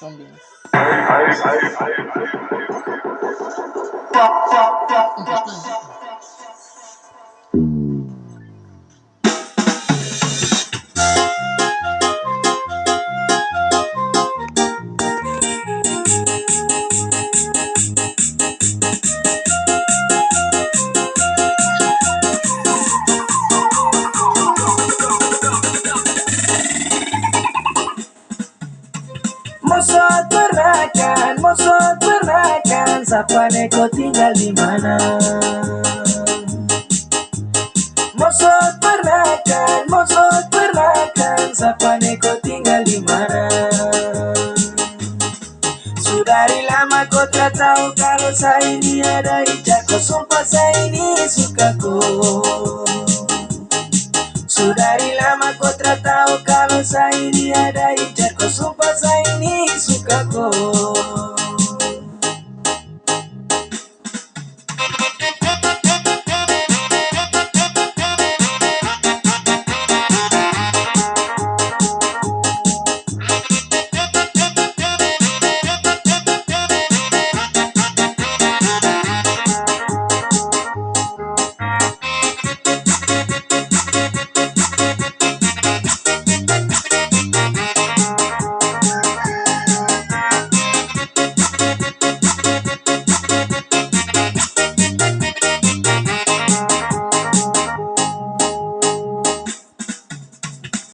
Zombies. Interesting. Mosot pernah kan, Mosot pernah kan Sapa neko tinggal di mana? Mosot pernah kan, Mosot pernah kan Sapa neko tinggal di mana? Dari lama kau tak tahu kalau saya ini ada hijab Kau sumpah saya ini suka kau sudah dari lama kau tak tahu kalau saya ini ada hijab Kau sumpah saya ini suka kau